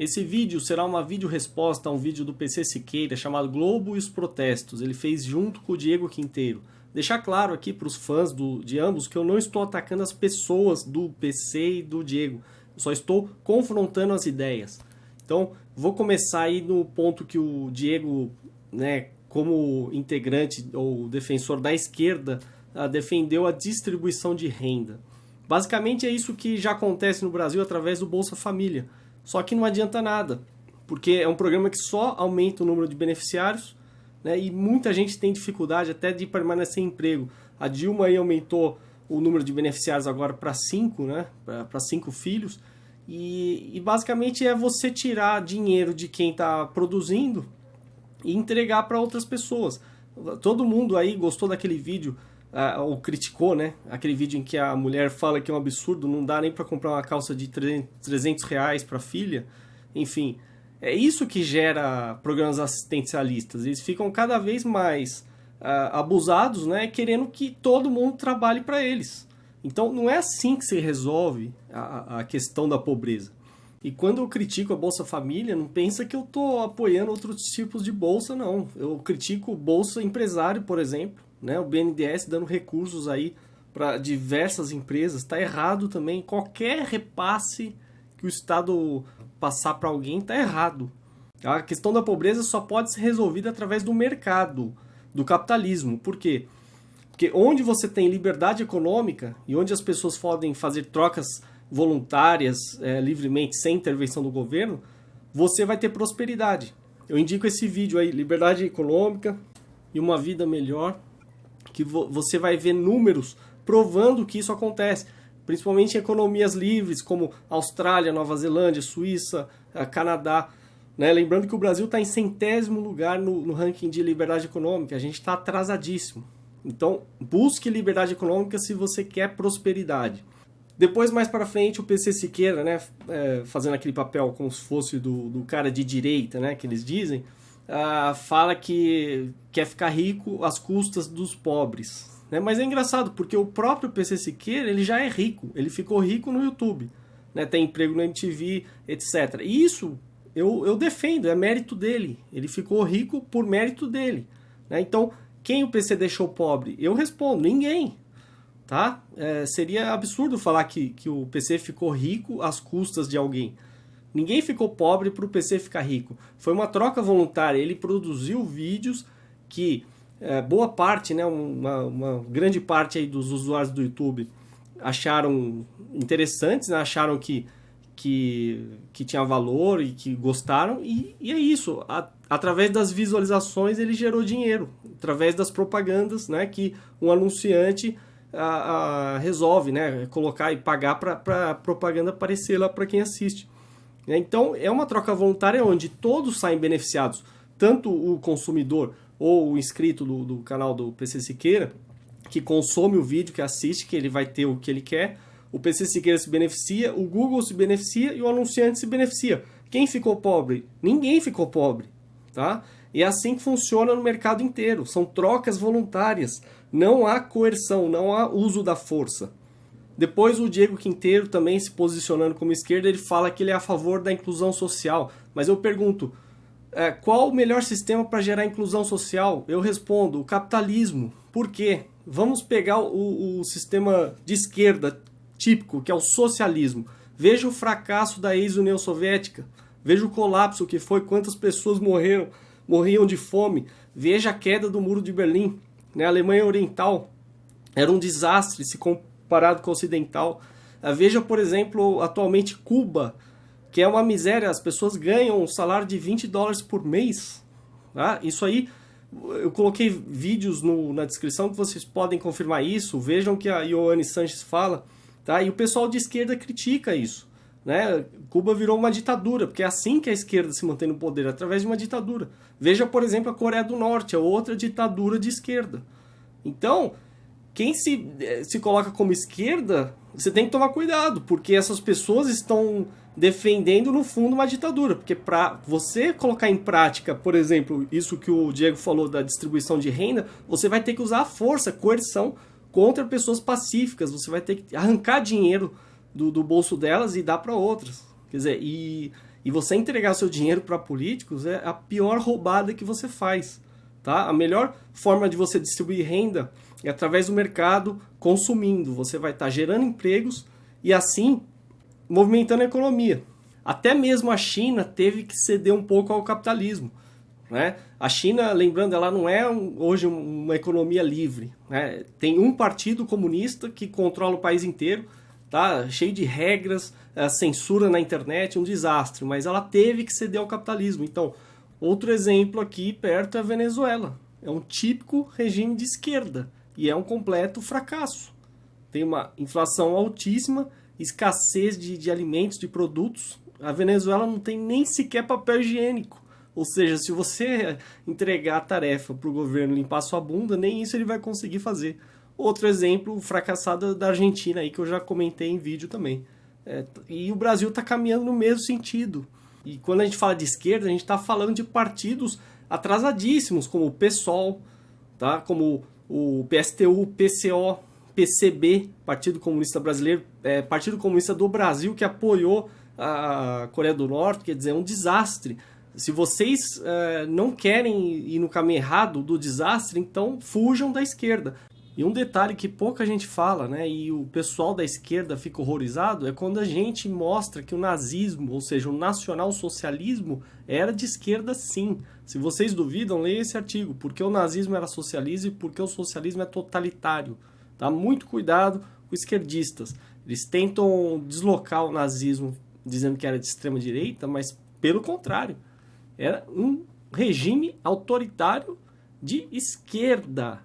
Esse vídeo será uma vídeo resposta a um vídeo do PC Siqueira chamado Globo e os Protestos. Ele fez junto com o Diego Quinteiro. Deixar claro aqui para os fãs do, de ambos que eu não estou atacando as pessoas do PC e do Diego. Eu só estou confrontando as ideias. Então, vou começar aí no ponto que o Diego, né, como integrante ou defensor da esquerda, uh, defendeu a distribuição de renda. Basicamente é isso que já acontece no Brasil através do Bolsa Família. Só que não adianta nada, porque é um programa que só aumenta o número de beneficiários né, e muita gente tem dificuldade até de permanecer em emprego. A Dilma aí aumentou o número de beneficiários agora para cinco, né, para cinco filhos, e, e basicamente é você tirar dinheiro de quem está produzindo e entregar para outras pessoas. Todo mundo aí gostou daquele vídeo, ou criticou, né? Aquele vídeo em que a mulher fala que é um absurdo, não dá nem para comprar uma calça de 300 reais para a filha. Enfim, é isso que gera programas assistencialistas. Eles ficam cada vez mais uh, abusados, né? Querendo que todo mundo trabalhe para eles. Então não é assim que se resolve a, a questão da pobreza. E quando eu critico a Bolsa Família, não pensa que eu estou apoiando outros tipos de bolsa, não. Eu critico Bolsa Empresário, por exemplo, né? o BNDES dando recursos aí para diversas empresas. Está errado também. Qualquer repasse que o Estado passar para alguém está errado. A questão da pobreza só pode ser resolvida através do mercado, do capitalismo. Por quê? Porque onde você tem liberdade econômica e onde as pessoas podem fazer trocas voluntárias é, livremente, sem intervenção do governo, você vai ter prosperidade. Eu indico esse vídeo aí, Liberdade Econômica e uma Vida Melhor, que vo você vai ver números provando que isso acontece. Principalmente em economias livres, como Austrália, Nova Zelândia, Suíça, eh, Canadá. Né? Lembrando que o Brasil está em centésimo lugar no, no ranking de liberdade econômica. A gente está atrasadíssimo. Então, busque liberdade econômica se você quer prosperidade. Depois, mais para frente, o PC Siqueira, né, é, fazendo aquele papel como se fosse do, do cara de direita, né, que eles dizem, uh, fala que quer ficar rico às custas dos pobres. Né? Mas é engraçado, porque o próprio PC Siqueira ele já é rico, ele ficou rico no YouTube, né, tem emprego no MTV, etc. E isso eu, eu defendo, é mérito dele, ele ficou rico por mérito dele. Né? Então, quem o PC deixou pobre? Eu respondo, ninguém. Tá? É, seria absurdo falar que, que o PC ficou rico às custas de alguém. Ninguém ficou pobre para o PC ficar rico. Foi uma troca voluntária. Ele produziu vídeos que é, boa parte, né, uma, uma, grande parte aí dos usuários do YouTube acharam interessantes, né, acharam que, que, que tinha valor e que gostaram. E, e é isso. A, através das visualizações ele gerou dinheiro, através das propagandas né, que um anunciante a, a, resolve né, colocar e pagar para a propaganda aparecer lá para quem assiste. Então é uma troca voluntária onde todos saem beneficiados, tanto o consumidor ou o inscrito do, do canal do PC Siqueira, que consome o vídeo, que assiste, que ele vai ter o que ele quer, o PC Siqueira se beneficia, o Google se beneficia e o anunciante se beneficia. Quem ficou pobre? Ninguém ficou pobre tá? E é assim que funciona no mercado inteiro, são trocas voluntárias, não há coerção, não há uso da força. Depois o Diego Quinteiro também se posicionando como esquerda, ele fala que ele é a favor da inclusão social, mas eu pergunto, é, qual o melhor sistema para gerar inclusão social? Eu respondo, o capitalismo. Por quê? Vamos pegar o, o sistema de esquerda típico, que é o socialismo. Veja o fracasso da ex-União Soviética. Veja o colapso que foi, quantas pessoas morreram, morriam de fome. Veja a queda do Muro de Berlim. Né? A Alemanha Oriental era um desastre se comparado com a Ocidental. Ah, veja, por exemplo, atualmente Cuba, que é uma miséria. As pessoas ganham um salário de 20 dólares por mês. Tá? Isso aí, eu coloquei vídeos no, na descrição que vocês podem confirmar isso. Vejam que a Ioane Sanches fala. Tá? E o pessoal de esquerda critica isso. Né? Cuba virou uma ditadura, porque é assim que a esquerda se mantém no poder, através de uma ditadura. Veja, por exemplo, a Coreia do Norte, é outra ditadura de esquerda. Então, quem se, eh, se coloca como esquerda, você tem que tomar cuidado, porque essas pessoas estão defendendo, no fundo, uma ditadura. Porque para você colocar em prática, por exemplo, isso que o Diego falou da distribuição de renda, você vai ter que usar a força, coerção contra pessoas pacíficas, você vai ter que arrancar dinheiro do, do bolso delas e dar para outras. Quer dizer, e, E você entregar seu dinheiro para políticos é a pior roubada que você faz. Tá? A melhor forma de você distribuir renda é através do mercado consumindo. Você vai estar tá gerando empregos e assim movimentando a economia. Até mesmo a China teve que ceder um pouco ao capitalismo. Né? A China, lembrando, ela não é hoje uma economia livre. Né? Tem um partido comunista que controla o país inteiro, tá? cheio de regras, eh, censura na internet, um desastre. Mas ela teve que ceder ao capitalismo. Então, outro exemplo aqui perto é a Venezuela. É um típico regime de esquerda e é um completo fracasso. Tem uma inflação altíssima, escassez de, de alimentos, de produtos. A Venezuela não tem nem sequer papel higiênico. Ou seja, se você entregar a tarefa para o governo limpar sua bunda, nem isso ele vai conseguir fazer. Outro exemplo fracassado da Argentina, aí, que eu já comentei em vídeo também. É, e o Brasil está caminhando no mesmo sentido. E quando a gente fala de esquerda, a gente está falando de partidos atrasadíssimos, como o PSOL, tá? como o PSTU, PCO, PCB, Partido Comunista Brasileiro, é, Partido Comunista do Brasil, que apoiou a Coreia do Norte, quer dizer, é um desastre. Se vocês é, não querem ir no caminho errado do desastre, então fujam da esquerda. E um detalhe que pouca gente fala, né, e o pessoal da esquerda fica horrorizado, é quando a gente mostra que o nazismo, ou seja, o nacional-socialismo, era de esquerda sim. Se vocês duvidam, leiam esse artigo, porque o nazismo era socialismo e porque o socialismo é totalitário. Tá? Muito cuidado com esquerdistas. Eles tentam deslocar o nazismo dizendo que era de extrema direita, mas pelo contrário, era um regime autoritário de esquerda,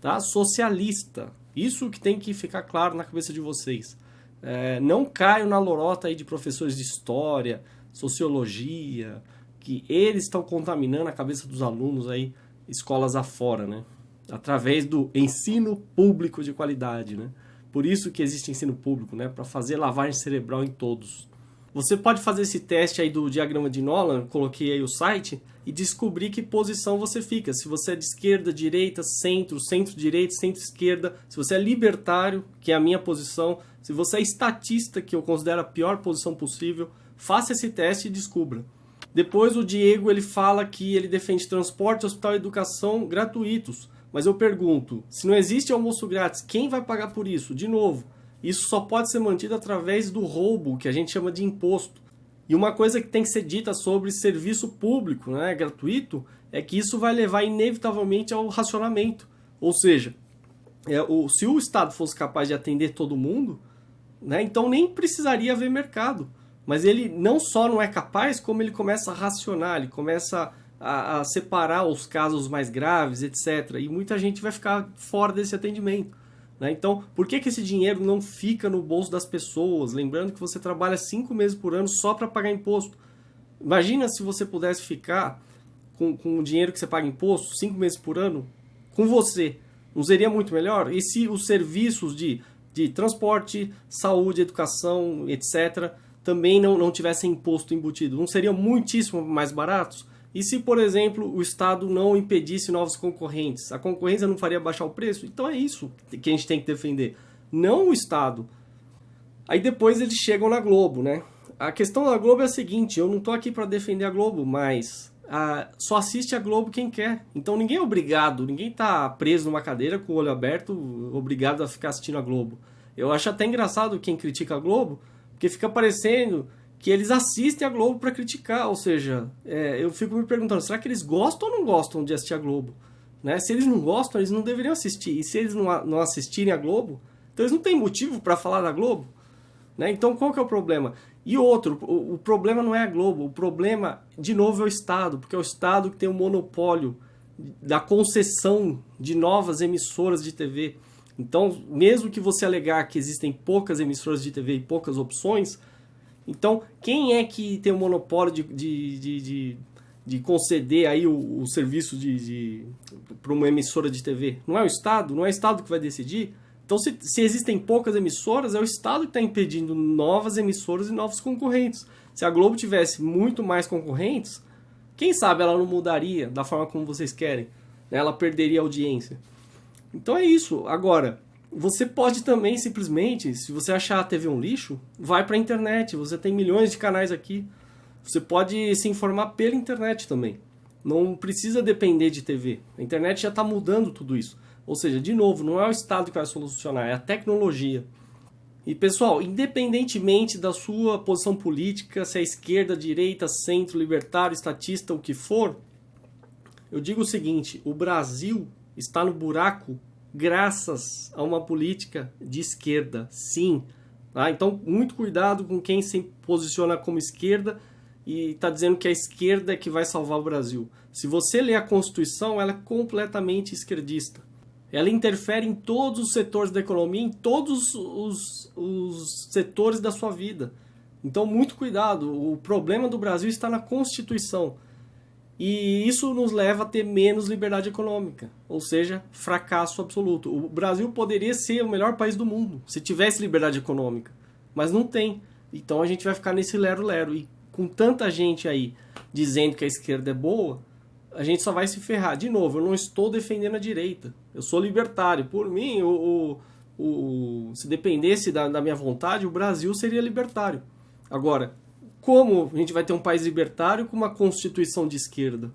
tá? socialista. Isso que tem que ficar claro na cabeça de vocês. É, não caiam na lorota aí de professores de história, sociologia, que eles estão contaminando a cabeça dos alunos aí, escolas afora, né? Através do ensino público de qualidade, né? Por isso que existe ensino público, né? Para fazer lavagem cerebral em todos. Você pode fazer esse teste aí do diagrama de Nolan, coloquei aí o site, e descobrir que posição você fica. Se você é de esquerda, direita, centro, centro-direita, centro-esquerda, se você é libertário, que é a minha posição, se você é estatista, que eu considero a pior posição possível, faça esse teste e descubra. Depois o Diego ele fala que ele defende transporte, hospital e educação gratuitos. Mas eu pergunto, se não existe almoço grátis, quem vai pagar por isso? De novo, isso só pode ser mantido através do roubo, que a gente chama de imposto. E uma coisa que tem que ser dita sobre serviço público, né, gratuito, é que isso vai levar inevitavelmente ao racionamento. Ou seja, é, o, se o Estado fosse capaz de atender todo mundo, né, então nem precisaria haver mercado. Mas ele não só não é capaz, como ele começa a racionar, ele começa a, a separar os casos mais graves, etc. E muita gente vai ficar fora desse atendimento. Né? Então, por que, que esse dinheiro não fica no bolso das pessoas? Lembrando que você trabalha cinco meses por ano só para pagar imposto. Imagina se você pudesse ficar com, com o dinheiro que você paga imposto, cinco meses por ano, com você. Não seria muito melhor? E se os serviços de, de transporte, saúde, educação, etc., também não, não tivessem imposto embutido? Não seriam muitíssimo mais baratos? E se, por exemplo, o Estado não impedisse novos concorrentes? A concorrência não faria baixar o preço? Então é isso que a gente tem que defender, não o Estado. Aí depois eles chegam na Globo, né? A questão da Globo é a seguinte, eu não estou aqui para defender a Globo, mas ah, só assiste a Globo quem quer. Então ninguém é obrigado, ninguém está preso numa cadeira com o olho aberto, obrigado a ficar assistindo a Globo. Eu acho até engraçado quem critica a Globo, porque fica parecendo que eles assistem a Globo para criticar, ou seja, é, eu fico me perguntando, será que eles gostam ou não gostam de assistir a Globo? Né? Se eles não gostam, eles não deveriam assistir, e se eles não, não assistirem a Globo, então eles não têm motivo para falar da Globo. Né? Então qual que é o problema? E outro, o, o, problema não é a Globo, o problema, de novo, é o Estado, porque é o Estado que tem o monopólio da concessão de novas emissoras de TV. Então, mesmo que você alegar que existem poucas emissoras de TV e poucas opções, então, quem é que tem o monopólio de, de, de, de, de conceder aí o, o serviço de, de para uma emissora de TV? Não é o Estado? Não é o Estado que vai decidir? Então, se, se existem poucas emissoras, é o Estado que está impedindo novas emissoras e novos concorrentes. Se a Globo tivesse muito mais concorrentes, quem sabe ela não mudaria da forma como vocês querem. Né? Ela perderia audiência. Então é isso. Agora, você pode também simplesmente, se você achar a TV um lixo, vai para a internet. Você tem milhões de canais aqui. Você pode se informar pela internet também. Não precisa depender de TV. A internet já está mudando tudo isso. Ou seja, de novo, não é o Estado que vai solucionar, é a tecnologia. E pessoal, independentemente da sua posição política, se é esquerda, direita, centro, libertário, estatista, o que for, eu digo o seguinte: o Brasil está no buraco graças a uma política de esquerda, sim. Tá? Então, muito cuidado com quem se posiciona como esquerda e está dizendo que a esquerda é que vai salvar o Brasil. Se você ler a Constituição, ela é completamente esquerdista. Ela interfere em todos os setores da economia, em todos os, os setores da sua vida. Então, muito cuidado. O problema do Brasil está na Constituição. E isso nos leva a ter menos liberdade econômica, ou seja, fracasso absoluto. O Brasil poderia ser o melhor país do mundo se tivesse liberdade econômica, mas não tem. Então a gente vai ficar nesse lero-lero. E com tanta gente aí dizendo que a esquerda é boa, a gente só vai se ferrar. De novo, eu não estou defendendo a direita. Eu sou libertário. Por mim, o, o, o se dependesse da, da minha vontade, o Brasil seria libertário. Agora, como a gente vai ter um país libertário com uma constituição de esquerda?